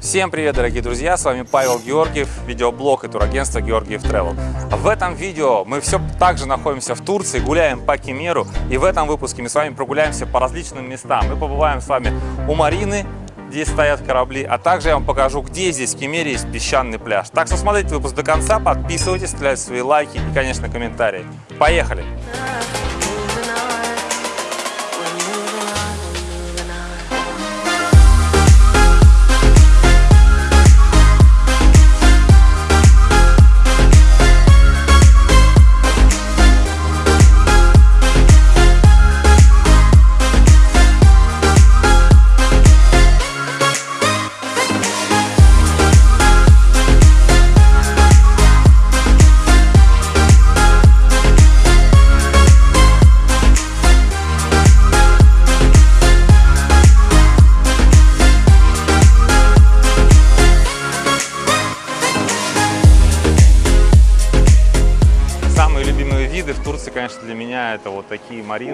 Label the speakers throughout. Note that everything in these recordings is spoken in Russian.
Speaker 1: Всем привет, дорогие друзья! С вами Павел Георгиев, видеоблог и турагентство Георгиев Travel. В этом видео мы все так же находимся в Турции, гуляем по Кемеру. И в этом выпуске мы с вами прогуляемся по различным местам. Мы побываем с вами у Марины, где стоят корабли, а также я вам покажу, где здесь в Кемере есть песчаный пляж. Так что смотрите выпуск до конца, подписывайтесь, ставьте свои лайки и, конечно, комментарии. Поехали! Самые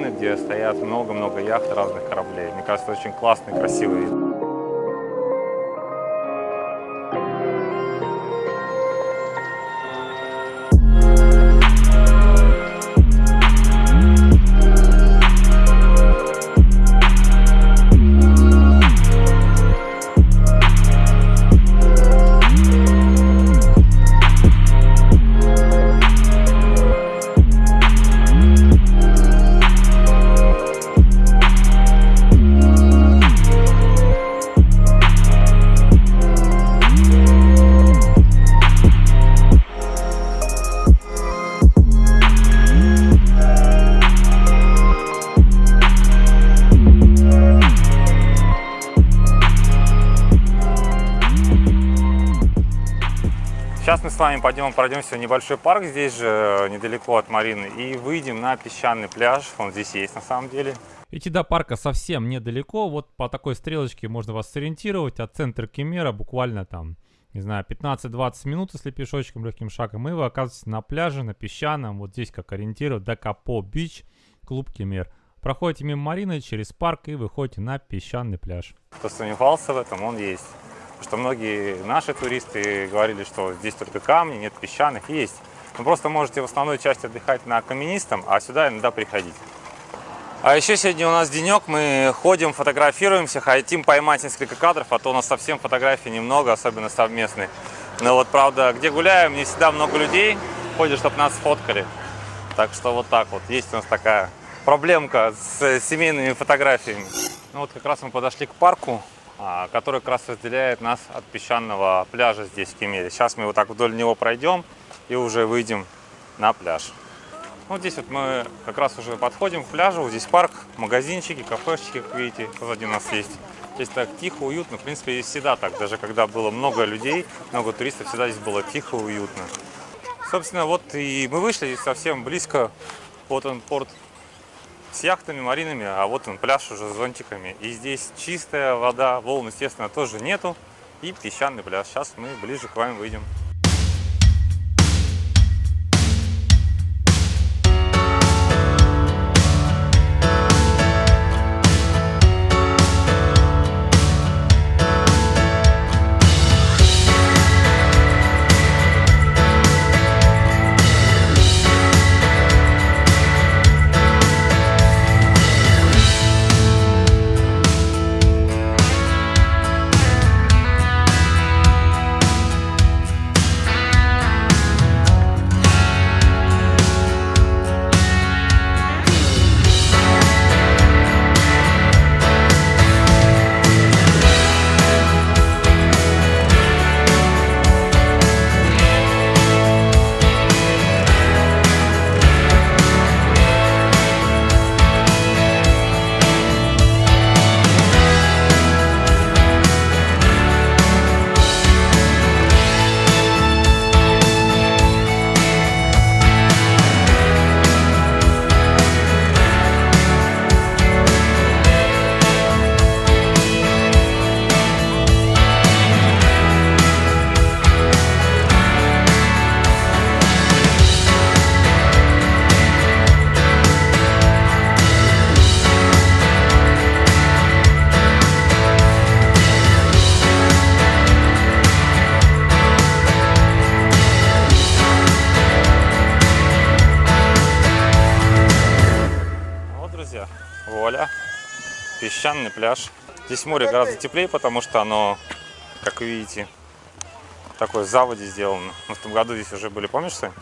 Speaker 1: марины, где стоят много-много яхт разных кораблей. Мне кажется, очень классный, красивый вид. Сейчас мы с вами пойдем пройдемся в небольшой парк, здесь же недалеко от Марины, и выйдем на песчаный пляж. Он здесь есть на самом деле.
Speaker 2: Идти до парка совсем недалеко, вот по такой стрелочке можно вас сориентировать, от центра Кемера буквально там, не знаю, 15-20 минут, если пешочком, легким шагом, и вы оказываетесь на пляже, на песчаном, вот здесь как ориентир, Дакапо Бич, клуб Кемер. Проходите мимо Марины через парк и выходите на песчаный пляж.
Speaker 1: Кто сомневался в этом, он есть. Что многие наши туристы говорили, что здесь только камни, нет песчаных, есть. Вы просто можете в основной части отдыхать на каменистом, а сюда иногда приходить. А еще сегодня у нас денек, мы ходим, фотографируемся, хотим поймать несколько кадров, а то у нас совсем фотографий немного, особенно совместные. Но вот, правда, где гуляем, не всегда много людей ходят, чтобы нас фоткали. Так что вот так вот, есть у нас такая проблемка с семейными фотографиями. Ну вот как раз мы подошли к парку, который как раз разделяет нас от песчаного пляжа здесь, в Кемере. Сейчас мы вот так вдоль него пройдем и уже выйдем на пляж. Вот здесь вот мы как раз уже подходим к пляжу. Вот здесь парк, магазинчики, кафешечки, как видите, позади нас есть. Здесь так тихо, уютно. В принципе, здесь всегда так. Даже когда было много людей, много туристов, всегда здесь было тихо, уютно. Собственно, вот и мы вышли здесь совсем близко. Вот он порт с яхтами, маринами, а вот он пляж уже с зонтиками. И здесь чистая вода, волн, естественно, тоже нету. И песчаный пляж. Сейчас мы ближе к вам выйдем. Песчаный пляж. Здесь море гораздо теплее, потому что оно, как вы видите, такой заводе сделано. Мы в том году здесь уже были, помнишь, Сань?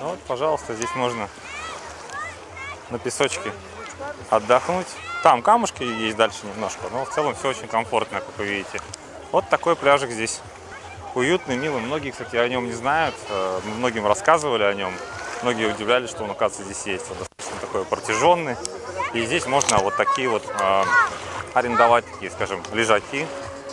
Speaker 1: Ну вот, пожалуйста, здесь можно на песочке отдохнуть. Там камушки есть дальше немножко, но в целом все очень комфортно, как вы видите. Вот такой пляжик здесь. Уютный, милый. Многие, кстати, о нем не знают. э, Мы многим рассказывали о нем. Многие удивлялись, что он, оказывается, здесь есть. Он достаточно такой протяженный. И здесь можно вот такие вот э, арендовать, такие, скажем, лежаки.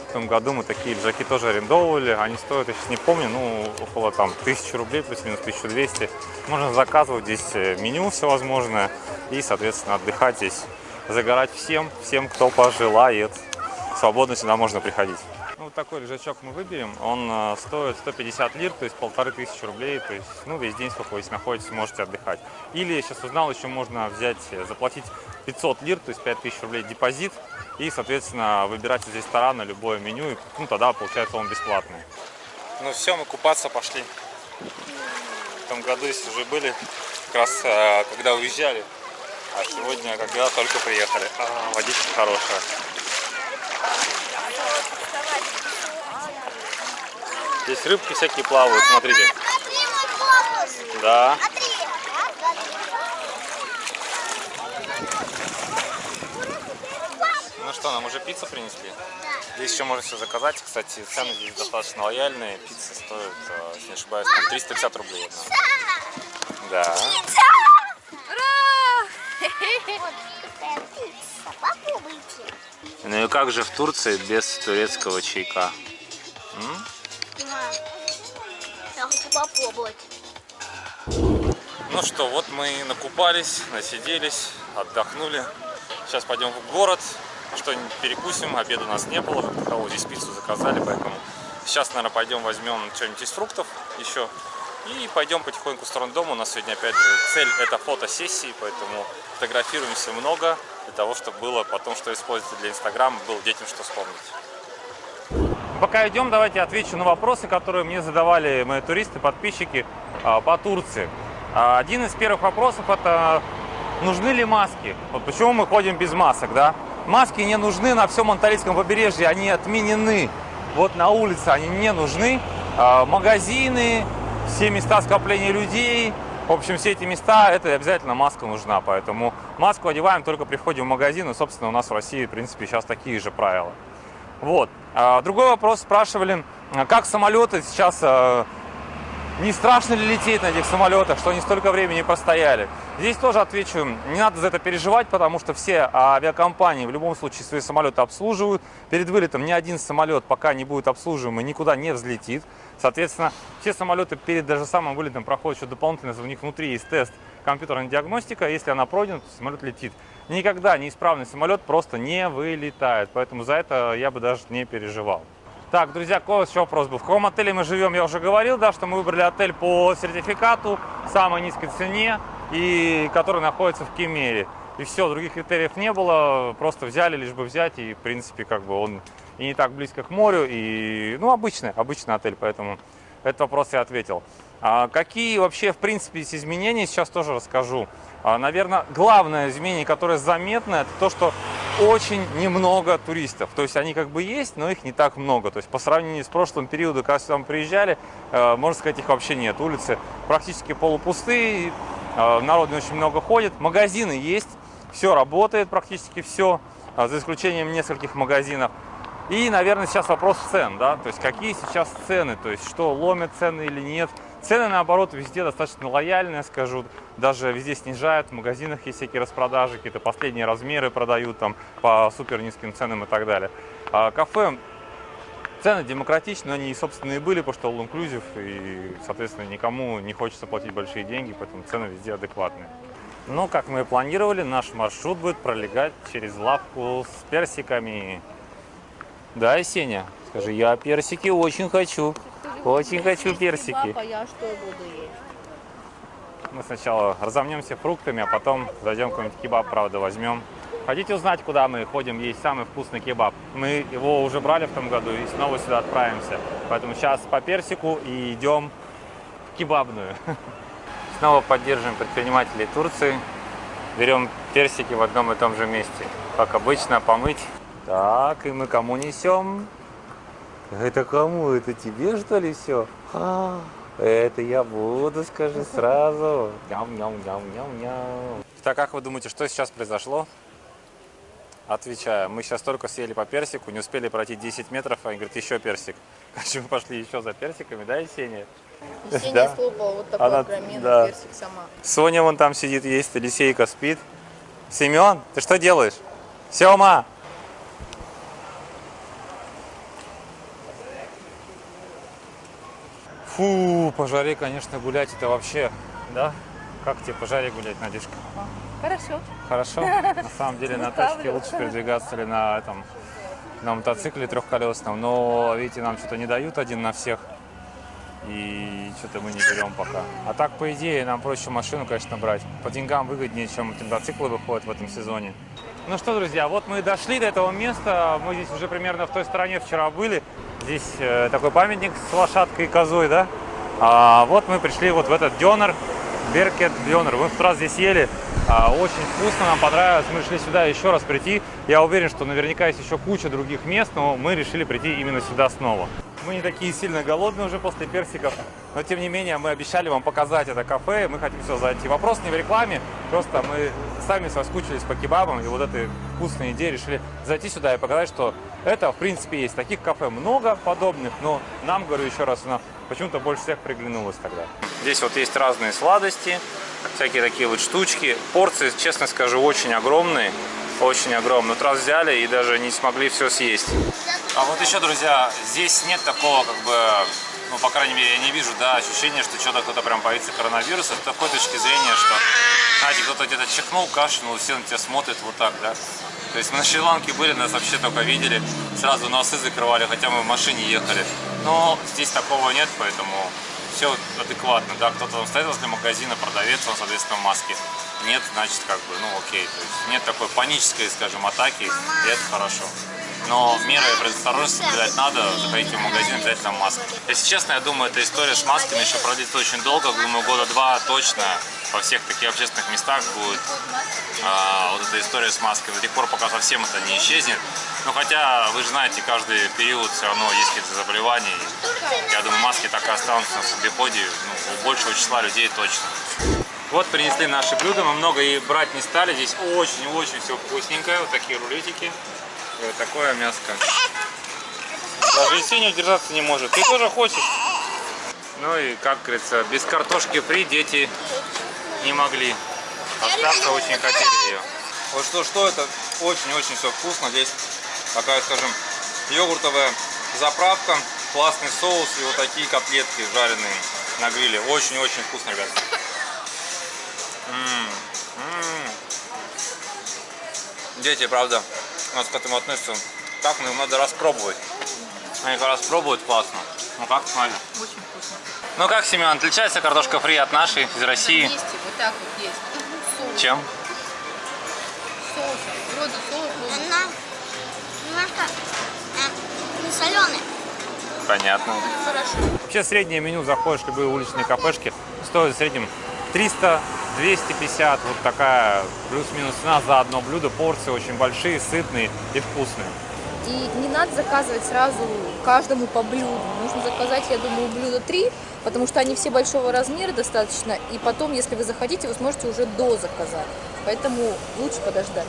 Speaker 1: В том году мы такие лежаки тоже арендовывали. Они стоят, я сейчас не помню, ну, около там 1000 рублей, плюс-минус 1200. Можно заказывать здесь э, меню всевозможное и, соответственно, отдыхать здесь, загорать всем, всем, кто пожелает. Свободно сюда можно приходить. Ну, вот такой лежачок мы выберем. Он э, стоит 150 лир, то есть полторы тысячи рублей. То есть, ну, весь день, сколько вы здесь находитесь, можете отдыхать. Или, сейчас узнал, еще можно взять, э, заплатить 500 лир, то есть 5000 рублей депозит. И, соответственно, выбирать из ресторана любое меню. И, ну, тогда, получается, он бесплатный. Ну, все, мы купаться пошли. В том году здесь уже были, как раз э, когда уезжали. А сегодня, когда только приехали. А, водичка хорошая. Здесь рыбки всякие плавают, смотрите. Да. Ну что, нам уже пиццу принесли? Здесь еще можно все заказать. Кстати, цены здесь достаточно лояльные. Пицца стоит, э, если не ошибаюсь, там 350 рублей одна. Да. Ну и как же в Турции без турецкого чайка?
Speaker 3: Попробовать.
Speaker 1: Ну что, вот мы накупались, насиделись, отдохнули. Сейчас пойдем в город, что-нибудь перекусим. Обеда у нас не было, кого здесь пиццу заказали, поэтому сейчас, наверное, пойдем возьмем что-нибудь из фруктов еще. И пойдем потихоньку в сторону дома. У нас сегодня, опять же, цель это фотосессии, поэтому фотографируемся много, для того, чтобы было потом, что использовать для Инстаграма, было детям что вспомнить. Пока идем, давайте отвечу на вопросы, которые мне задавали мои туристы, подписчики а, по Турции. А, Один из первых вопросов это нужны ли маски? Вот почему мы ходим без масок, да? Маски не нужны на всем Анталийском побережье, они отменены. Вот на улице они не нужны. А, Магазины, все места скопления людей, в общем, все эти места, это обязательно маска нужна, поэтому маску одеваем только при входе в магазин, и, собственно, у нас в России, в принципе, сейчас такие же правила. Вот. А, Другой вопрос спрашивали, а как самолеты сейчас, а, не страшно ли лететь на этих самолетах, что они столько времени простояли. Здесь тоже отвечу, не надо за это переживать, потому что все авиакомпании в любом случае свои самолеты обслуживают. Перед вылетом ни один самолет, пока не будет обслуживаемый, никуда не взлетит. Соответственно, все самолеты перед даже самым вылетом проходят еще дополнительно, у них внутри есть тест компьютерная диагностика, если она пройдена, то самолет летит. Никогда неисправный самолет просто не вылетает, поэтому за это я бы даже не переживал. Так, друзья, какой еще вопрос был? В каком отеле мы живем, я уже говорил, да, что мы выбрали отель по сертификату, самой низкой цене, и который находится в Кемере. И все, других критериев не было, просто взяли, лишь бы взять, и в принципе как бы он и не так близко к морю, и ну обычный, обычный отель, поэтому этот вопрос я ответил. А какие вообще в принципе есть изменения, сейчас тоже расскажу. А, наверное, главное изменение, которое заметно, это то, что очень немного туристов. То есть они как бы есть, но их не так много. То есть по сравнению с прошлым периодом, когда сюда мы приезжали, э, можно сказать, их вообще нет. Улицы практически полупустые, э, народ не очень много ходит. Магазины есть, все работает практически все, э, за исключением нескольких магазинов. И, наверное, сейчас вопрос цен, да, то есть какие сейчас цены, то есть что, ломят цены или нет. Цены, наоборот, везде достаточно лояльные, скажу, даже везде снижают, в магазинах есть всякие распродажи, какие-то последние размеры продают там по супер низким ценам и так далее. А кафе, цены демократичные, они, собственно, и были, потому что all inclusive, и, соответственно, никому не хочется платить большие деньги, поэтому цены везде адекватные. Но, как мы и планировали, наш маршрут будет пролегать через лавку с персиками. Да, Есеня? Скажи, я персики очень хочу. Очень хочу персики.
Speaker 4: Папа, я что буду есть?
Speaker 1: Мы сначала разомнемся фруктами, а потом зайдем какой-нибудь кебаб, правда, возьмем. Хотите узнать, куда мы ходим есть самый вкусный кебаб? Мы его уже брали в том году и снова сюда отправимся. Поэтому сейчас по персику и идем в кебабную. Снова поддерживаем предпринимателей Турции. берем персики в одном и том же месте. Как обычно, помыть. Так, и мы кому несем? Это кому? Это тебе, что ли, все? это я буду, скажи сразу. Ням-ням-ням-ням-ням. Так, как вы думаете, что сейчас произошло? Отвечаю, мы сейчас только съели по персику, не успели пройти 10 метров, а они говорят, еще персик. Короче, мы пошли еще за персиками, да, Есения?
Speaker 4: Есения
Speaker 1: Да.
Speaker 4: слопала вот такой
Speaker 1: Она-
Speaker 4: огроменный
Speaker 1: да.
Speaker 4: персик сама.
Speaker 1: Соня вон там сидит, есть, Елисейка спит. Семен, ты что делаешь? Сема! Фу, по жаре, конечно, гулять это вообще, да? Как тебе по жаре гулять, Надюшка?
Speaker 4: Хорошо.
Speaker 1: Хорошо? На самом деле на тачке лучше передвигаться или на этом, на мотоцикле трехколесном. Но, видите, нам что-то не дают один на всех. И что-то мы не берем пока. А так, по идее, нам проще машину, конечно, брать. По деньгам выгоднее, чем мотоциклы выходят в этом сезоне. Ну что, друзья, вот мы и дошли до этого места. Мы здесь уже примерно в той стороне вчера были. Здесь э, такой памятник с лошадкой и козой, да? А вот мы пришли вот в этот дёнер, Беркет Дёнер. Мы в раз здесь ели. А, очень вкусно, нам понравилось. Мы решили сюда еще раз прийти. Я уверен, что наверняка есть еще куча других мест, но мы решили прийти именно сюда снова. Мы не такие сильно голодные уже после персиков, но тем не менее мы обещали вам показать это кафе, мы хотим все зайти. Вопрос не в рекламе, просто мы сами соскучились по кебабам, и вот этой вкусной идеей решили зайти сюда и показать, что это в принципе есть. Таких кафе много подобных, но нам, говорю еще раз, она почему-то больше всех приглянулась тогда. Здесь вот есть разные сладости, всякие такие вот штучки. Порции, честно скажу, очень огромные. Очень огромные. Вот раз взяли и даже не смогли все съесть. А вот еще, друзья, здесь нет такого, как бы, ну, по крайней мере, я не вижу, да, ощущения, что что-то кто-то прям боится коронавируса. С такой точки зрения, что, знаете, кто-то где-то чихнул, кашлянул, все на тебя смотрят вот так, да. То есть мы на Шри-Ланке были, нас вообще только видели, сразу носы закрывали, хотя мы в машине ехали. Но здесь такого нет, поэтому все адекватно, да, кто-то там стоит возле магазина, продавец, он, соответственно, в маске. Нет, значит, как бы, ну, окей, то есть нет такой панической, скажем, атаки, и это хорошо. Но меры предосторожности соблюдать надо, заходите в магазин обязательно в маске. Если честно, я думаю, эта история с масками еще продлится очень долго, думаю, года два точно во всех таких общественных местах будет а, вот эта история с маской до тех пор, пока совсем это не исчезнет. Ну, хотя, вы же знаете, каждый период все равно есть какие-то заболевания. Я думаю, маски так и останутся в обиходе, ну, у большего числа людей точно. Вот принесли наши блюда, мы много и брать не стали. Здесь очень-очень все вкусненькое. Вот такие рулетики. И вот такое мяско. Даже Есения удержаться не может. Ты тоже хочешь? Ну и, как говорится, без картошки фри дети не могли. Остаться очень хотели ее. Вот что, что это очень-очень все вкусно. Здесь такая, скажем, йогуртовая заправка, классный соус и вот такие котлетки жареные на гриле. Очень-очень вкусно, ребят. М, м. Дети, правда, у нас к этому относятся. Так, ну, надо распробовать. Они как раз пробуют классно. Ну как, смотри.
Speaker 4: Очень вкусно.
Speaker 1: Ну как, Семен, отличается картошка фри от нашей из России?
Speaker 4: Вместе, вот так вот есть. Соус.
Speaker 1: Чем?
Speaker 4: Соус. Вроде соус.
Speaker 3: Немножко э, не соленая.
Speaker 1: Понятно.
Speaker 4: Хорошо.
Speaker 1: Вообще среднее меню, заходишь в любые уличные кафешки, стоит в среднем 300 250, вот такая плюс-минус цена за одно блюдо. Порции очень большие, сытные и вкусные.
Speaker 4: И не надо заказывать сразу каждому по блюду. Нужно заказать, я думаю, блюда три, потому что они все большого размера достаточно. И потом, если вы захотите, вы сможете уже до заказать. Поэтому лучше подождать.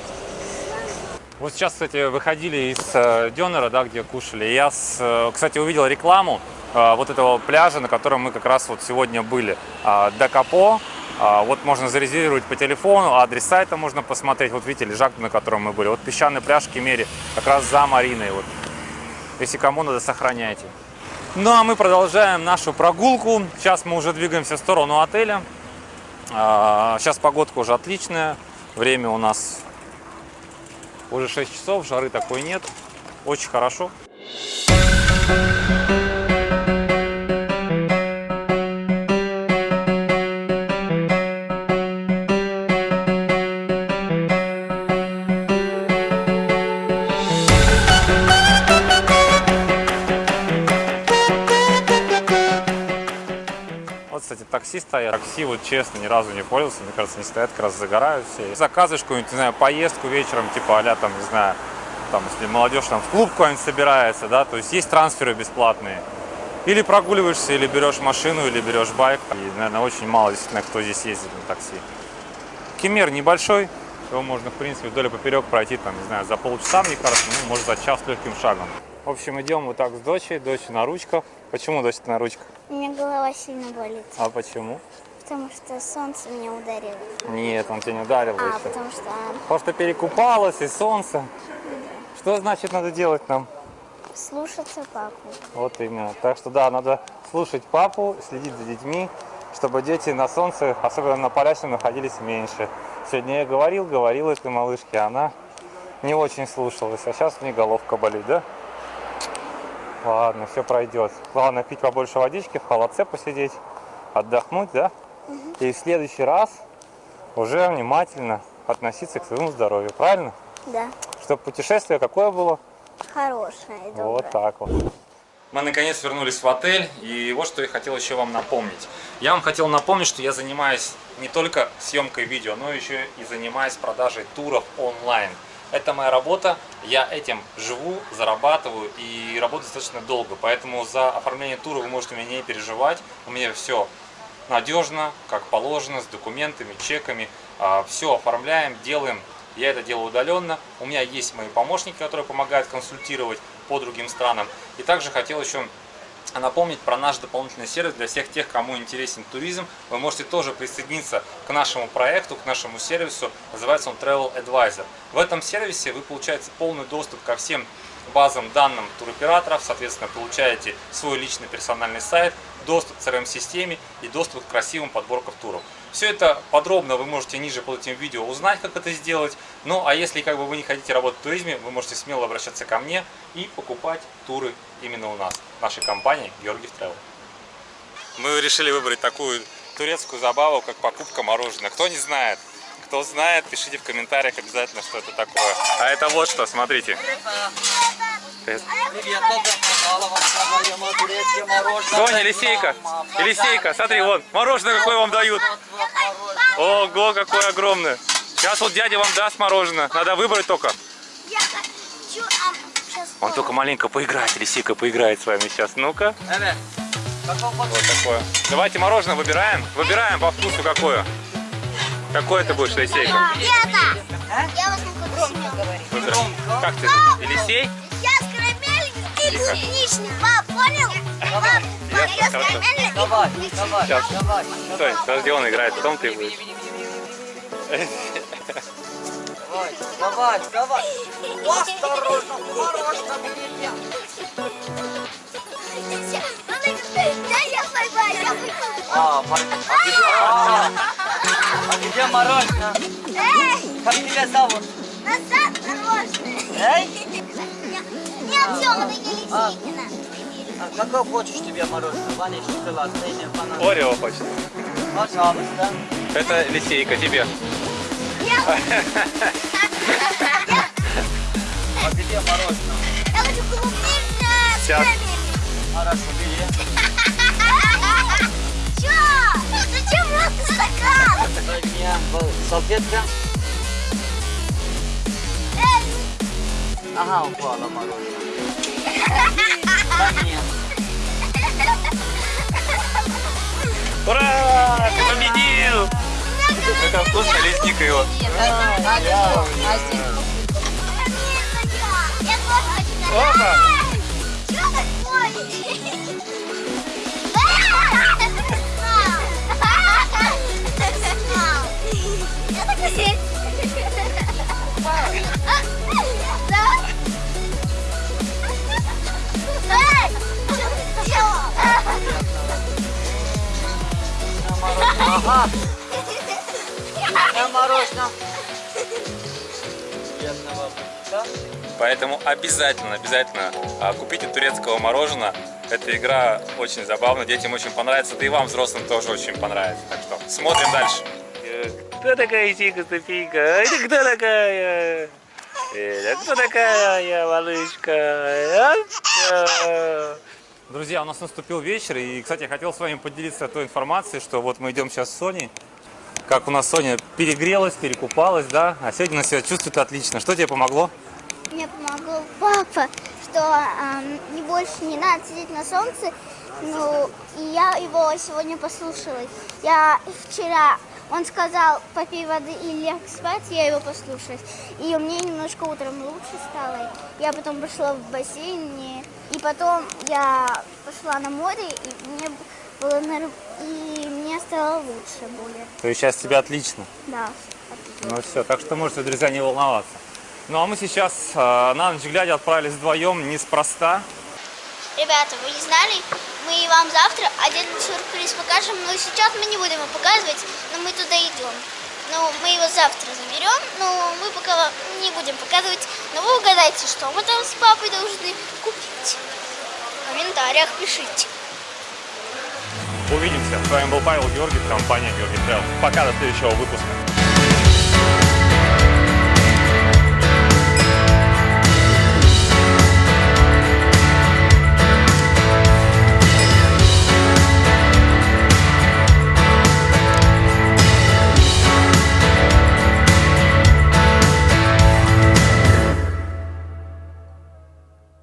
Speaker 1: Вот сейчас, кстати, выходили из э, Дёнера, да, где кушали. Я, э, кстати, увидел рекламу э, вот этого пляжа, на котором мы как раз вот сегодня были. Э, Дакапо. Э, вот можно зарезервировать по телефону, адрес сайта можно посмотреть. Вот видите, лежак, на котором мы были. Вот песчаный пляж в Кемере, как раз за Мариной. Вот. Если кому надо, сохраняйте. Ну а мы продолжаем нашу прогулку. Сейчас мы уже двигаемся в сторону отеля. А, Сейчас погодка уже отличная. Время у нас уже 6 часов, жары такой нет. Очень хорошо. Вот, кстати, стоят. Такси, вот честно, ни разу не пользовался. Мне кажется, не стоят, как раз загорают все. Заказываешь какую-нибудь, не знаю, поездку вечером, типа а там, не знаю, там, если молодежь там в клуб какой-нибудь собирается, да, то есть есть трансферы бесплатные. Или прогуливаешься, или берешь машину, или берешь байк. И, наверное, очень мало действительно, кто здесь ездит на такси. Кемер небольшой, его можно, в принципе, вдоль и поперек пройти, там, не знаю, за полчаса, мне кажется, ну, может, за час легким шагом. В общем, идем вот так с дочей, дочь на ручках. Почему дочь на ручках?
Speaker 3: У меня голова сильно болит,
Speaker 1: А почему?
Speaker 3: потому что солнце меня ударило.
Speaker 1: Нет, он тебя не ударил
Speaker 3: А,
Speaker 1: еще.
Speaker 3: потому что
Speaker 1: Потому что перекупалась и солнце. Что значит надо делать нам?
Speaker 3: слушаться папу.
Speaker 1: Вот именно. Так что да, надо слушать папу, следить за детьми, чтобы дети на солнце, особенно на полясе, находились меньше. Сегодня я говорил, говорил этой малышке, а она не очень слушалась. А сейчас у нее головка болит, да? Ладно, все пройдет. Главное пить побольше водички, в холодце посидеть, отдохнуть, да? И в следующий раз уже внимательно относиться к своему здоровью, правильно?
Speaker 3: Да,
Speaker 1: Чтобы путешествие какое было?
Speaker 3: хорошая и добрая.
Speaker 1: Вот так вот. Мы наконец вернулись в отель, и вот что я хотел еще вам напомнить. Я вам хотел напомнить, что я занимаюсь не только съемкой видео, но еще и занимаюсь продажей туров онлайн. Это моя работа, я этим живу, зарабатываю и работаю достаточно долго, поэтому за оформление тура вы можете меня не переживать. У меня все надежно, как положено, с документами, чеками. Все оформляем, делаем. Я это делаю удаленно. У меня есть мои помощники, которые помогают консультировать по другим странам. И также хотел еще напомнить про наш дополнительный сервис для всех тех, кому интересен туризм. Вы можете тоже присоединиться к нашему проекту, к нашему сервису. Называется он Travel Advisor. В этом сервисе вы получаете полный доступ ко всем базам данным туроператоров. Соответственно, получаете свой личный персональный сайт, доступ к CRM-системе и доступ к красивым подборкам туров. Все это подробно вы можете ниже под этим видео узнать, как это сделать. Ну, а если как бы вы не хотите работать в туризме, вы можете смело обращаться ко мне и покупать туры именно у нас, нашей компании Георгиев Travel. Мы решили выбрать такую турецкую забаву, как покупка мороженого. Кто не знает, кто знает, пишите в комментариях обязательно, что это такое. А это вот что, смотрите. Соня, Елисейка, Елисейка, смотри, вон, мороженое какое вам дают. Ого, какое огромное. Сейчас вот дядя вам даст мороженое. Надо выбрать только.
Speaker 3: Я хочу... А,
Speaker 1: Он только маленько поиграет, Елисейка поиграет с вами сейчас. Ну-ка. Вот такое. Давайте мороженое выбираем. Выбираем по вкусу какое. Какое ты будешь, Елисейка?
Speaker 3: Это! Я вас на куда
Speaker 1: Выбирай. Как ты? Елисей?
Speaker 3: Я с карамелью и клубничный. Пап, понял? Пап, я с карамелью и
Speaker 5: Давай, давай,
Speaker 1: Сейчас.
Speaker 5: давай.
Speaker 1: Стой, подожди, он играет, потом ты будешь.
Speaker 5: Давай, давай, давай. Осторожно, мороженое берите.
Speaker 3: Да, я поймаю, я поймаю.
Speaker 5: А, а а, а где мороженое?
Speaker 3: Эй,
Speaker 5: Как тебя зовут?
Speaker 3: назад мороженое.
Speaker 5: Эй?
Speaker 3: Нет, все, это Елисейкина.
Speaker 5: А какое хочешь тебе мороженое? Ваня, шоколадное или банан?
Speaker 1: Орео хочет.
Speaker 5: Пожалуйста.
Speaker 1: Это Елисейка тебе.
Speaker 5: А где мороженое?
Speaker 3: Я хочу клубничное с
Speaker 1: Сейчас.
Speaker 3: карамелью.
Speaker 5: Хорошо, бери.
Speaker 3: Чё? Зачем просто стакан?
Speaker 5: Дай мне был салфетка.
Speaker 3: Эй,
Speaker 5: Ага, упала мороженое. Да нет.
Speaker 1: Ура! Ты победил! Это вкусно, лесника его. Опа!
Speaker 5: Ага, Бедного. Да?
Speaker 1: Поэтому обязательно, обязательно а, купите турецкого мороженого. Эта игра очень забавна, детям очень понравится, да и вам, взрослым, тоже очень понравится. Так что смотрим дальше. Кто такая Сика Софийка? Это кто такая? Это кто такая малышка? А? Друзья, у нас наступил вечер, и, кстати, я хотел с вами поделиться той информацией, что вот мы идем сейчас с Соней, как у нас Соня перегрелась, перекупалась, да, а сегодня она себя чувствует отлично. Что тебе помогло?
Speaker 3: Мне помогал папа, что ам, не больше не надо сидеть на солнце. Ну, и я его сегодня послушалась. Я вчера, он сказал, попей воды и ляг спать, я его послушалась. И мне немножко утром лучше стало. Я потом пошла в бассейн, и- потом я пошла на море, и мне было и мне стало лучше более.
Speaker 1: То есть сейчас тебе отлично.
Speaker 3: Да.
Speaker 1: Ну все, так что можете, друзья, не волноваться. Ну а мы сейчас э, на ночь глядя отправились вдвоем неспроста.
Speaker 3: Ребята, вы не знали? Мы вам завтра один сюрприз покажем, но сейчас мы не будем его показывать, но мы туда идем. Ну, мы его завтра заберем, но мы пока вам не будем показывать. Но вы угадайте, что мы там с папой должны купить. В комментариях пишите.
Speaker 1: Увидимся. С вами был Павел Георгиев, компания Георгий Travel. Пока, до следующего выпуска.